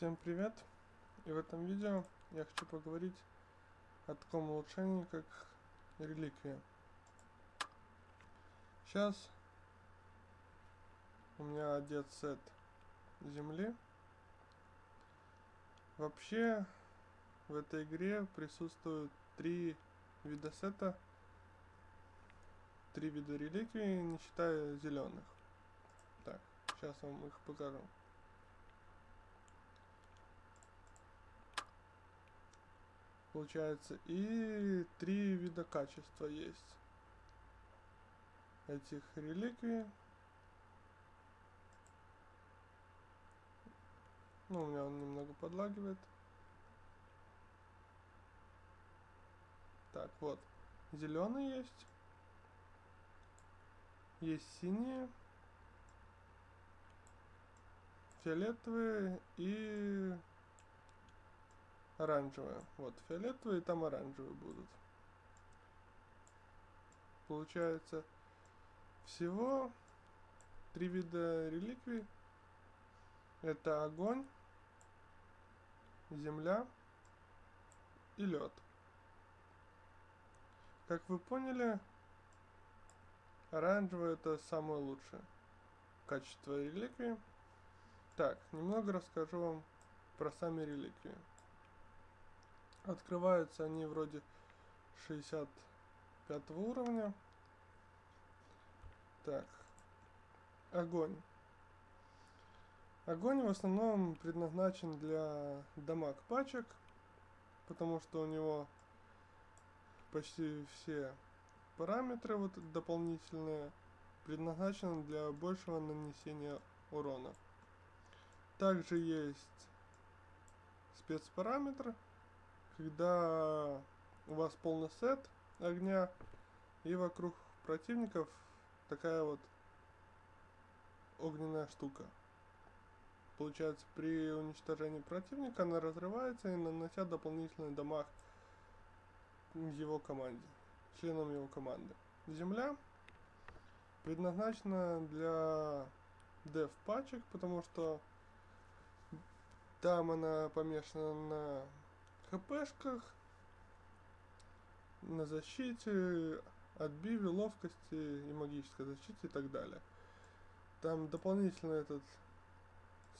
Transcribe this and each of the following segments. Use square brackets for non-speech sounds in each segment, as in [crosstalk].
Всем привет! И в этом видео я хочу поговорить о таком улучшении, как реликвия. Сейчас у меня одет сет земли. Вообще в этой игре присутствуют три вида сета, три вида реликвий, не считая зеленых. Так, сейчас вам их покажу. Получается. И три вида качества есть. Этих реликвий. Ну, у меня он немного подлагивает. Так, вот. Зеленый есть. Есть синие. Фиолетовые и оранжевая. Вот, фиолетовые, там оранжевые будут. Получается, всего три вида реликвий. Это огонь, земля и лед. Как вы поняли, оранжевый это самое лучшее качество реликвии. Так, немного расскажу вам про сами реликвии. Открываются они вроде 65 уровня. Так. Огонь. Огонь в основном предназначен для дамаг пачек, потому что у него почти все параметры вот дополнительные предназначены для большего нанесения урона. Также есть спецпараметр, когда у вас полный сет огня и вокруг противников такая вот огненная штука. Получается, при уничтожении противника она разрывается и нанося дополнительный дамаг его команде, членам его команды. Земля предназначена для деф пачек, потому что там она помешана на хпшках, на защите, отбиве, ловкости и магической защите и так далее. Там дополнительно этот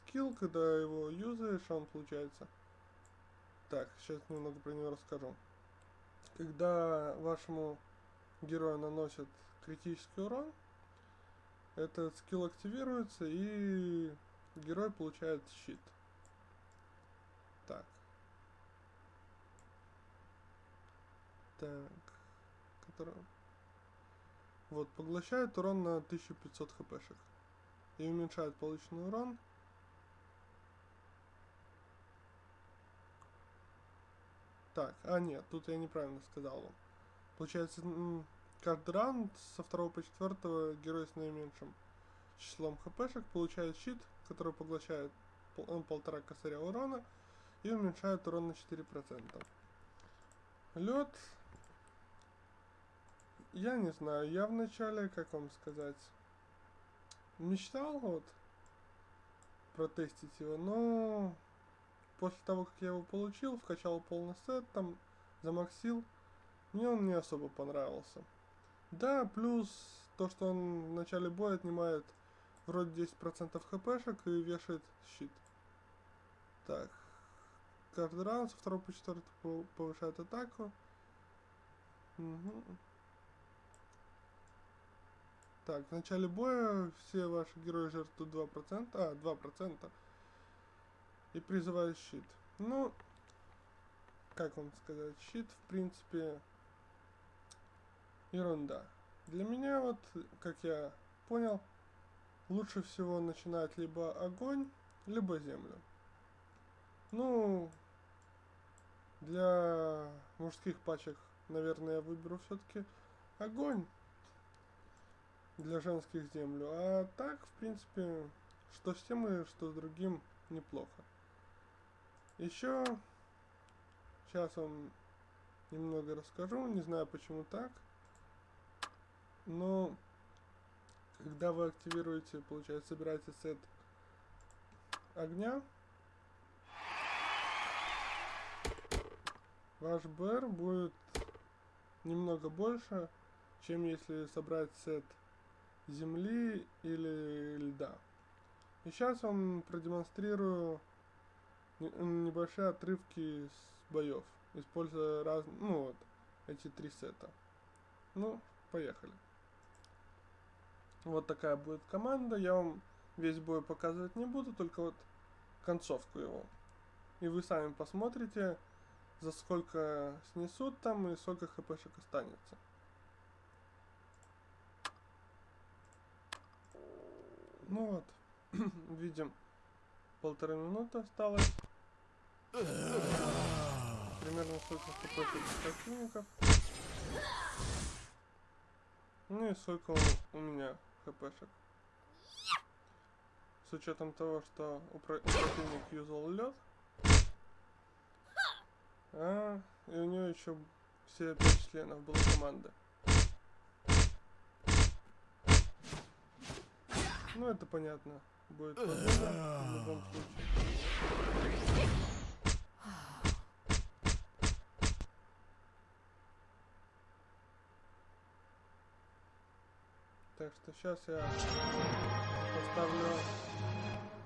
скилл, когда его юзаешь, он получается... Так, сейчас немного про него расскажу. Когда вашему герою наносят критический урон, этот скилл активируется и герой получает щит. Так. Так. Который... Вот, поглощает урон на 1500 хпшек. И уменьшает полученный урон. Так, а нет, тут я неправильно сказал. Получается, каждый раунд со второго по четвертого герой с наименьшим числом хпшек получает щит, который поглощает пол полтора косаря урона и уменьшает урон на 4%. Лед я не знаю, я вначале, как вам сказать, мечтал вот протестить его, но после того, как я его получил, вкачал полный сет, там, замаксил, мне он не особо понравился. Да, плюс то, что он в начале боя отнимает вроде 10% хпшек и вешает щит. Так, каждый раунд со второго по четвертый повышает атаку. Угу. Так, в начале боя все ваши герои жертвуют 2%, а, 2%. И призывают щит. Ну, как вам сказать, щит, в принципе, ерунда. Для меня, вот, как я понял, лучше всего начинать либо огонь, либо землю. Ну, для мужских пачек, наверное, я выберу все-таки огонь для женских землю. А так, в принципе, что с тем и что с другим неплохо. Еще сейчас вам немного расскажу, не знаю почему так, но когда вы активируете, получается, собираете сет огня, ваш БР будет немного больше, чем если собрать сет земли или льда. И сейчас вам продемонстрирую небольшие отрывки с боев, используя разные, ну вот, эти три сета. Ну, поехали. Вот такая будет команда, я вам весь бой показывать не буду, только вот концовку его. И вы сами посмотрите, за сколько снесут там и сколько хпшек останется. Ну вот, [clears throat] видим, полторы минуты осталось. Примерно сколько хпшек противников. Ну и сколько у меня хпшек. С учетом того, что у противник юзал лед. А, и у него еще все пять членов было команды. Ну это понятно. Будет победа в любом случае. Так что сейчас я поставлю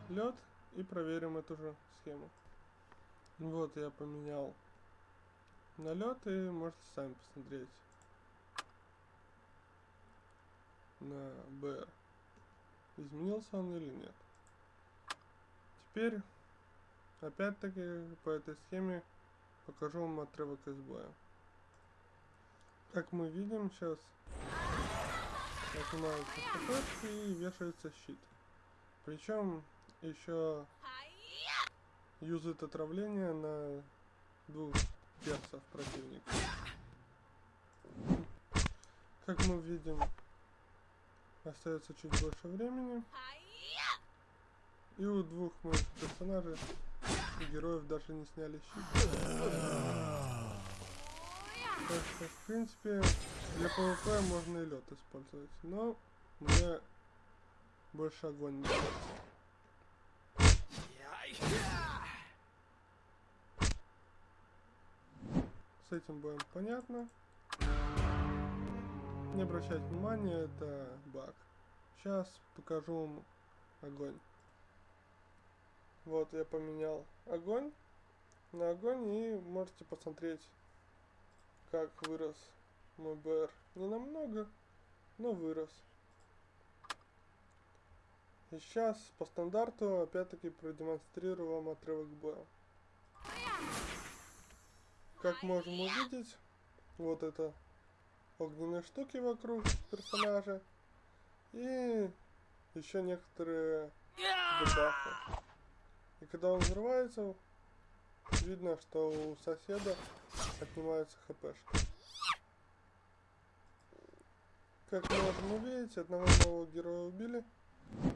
лед и проверим эту же схему. Вот я поменял на лед и можете сами посмотреть на БР. Изменился он или нет. Теперь, опять-таки, по этой схеме покажу вам отрывок из боя. Как мы видим сейчас, нажимается хп и вешается щит. Причем еще юзает отравление на двух персов противника. Как мы видим, остается чуть больше времени. И у двух моих персонажей и героев даже не сняли щит. Так что, в принципе, для PvP можно и лед использовать. Но мне больше огонь нравится. С этим боем понятно. Не обращать внимания, это баг. Сейчас покажу вам огонь. Вот я поменял огонь на огонь и можете посмотреть, как вырос мой БР. Не намного, но вырос. И сейчас по стандарту опять-таки продемонстрирую вам отрывок боя. Как можем увидеть, вот это огненные штуки вокруг персонажа. И еще некоторые дебафы. И когда он взрывается, видно, что у соседа отнимаются хпшки. Как мы можем увидеть, одного нового героя убили,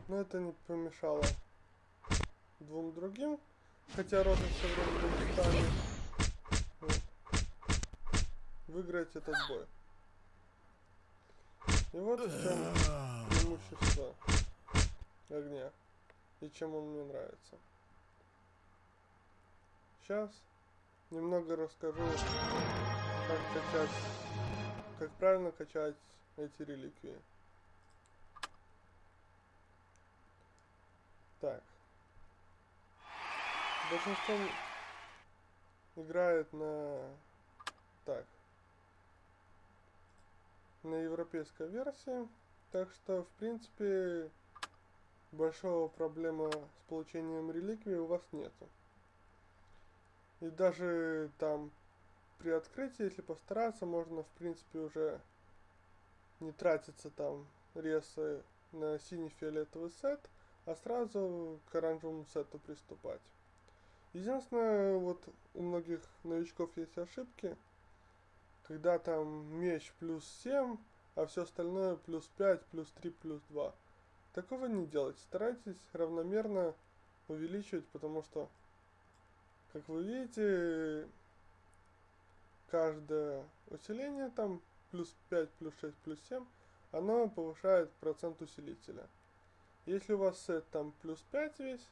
но это не помешало двум другим, хотя розыгрыш вроде бы стали вот, выиграть этот бой. И вот в чем преимущество огня и чем он мне нравится. Сейчас немного расскажу, как качать, как правильно качать эти реликвии. Так. Большинство играет на... Так. На европейской версии. Так что, в принципе, большого проблема с получением реликвии у вас нету. И даже там при открытии, если постараться, можно, в принципе, уже не тратиться там ресы на синий-фиолетовый сет, а сразу к оранжевому сету приступать. Единственное, вот у многих новичков есть ошибки, когда там меч плюс 7, а все остальное плюс 5, плюс 3, плюс 2. Такого не делать. Старайтесь равномерно увеличивать, потому что, как вы видите, каждое усиление там плюс 5, плюс 6, плюс 7, оно повышает процент усилителя. Если у вас сет там плюс 5 весь,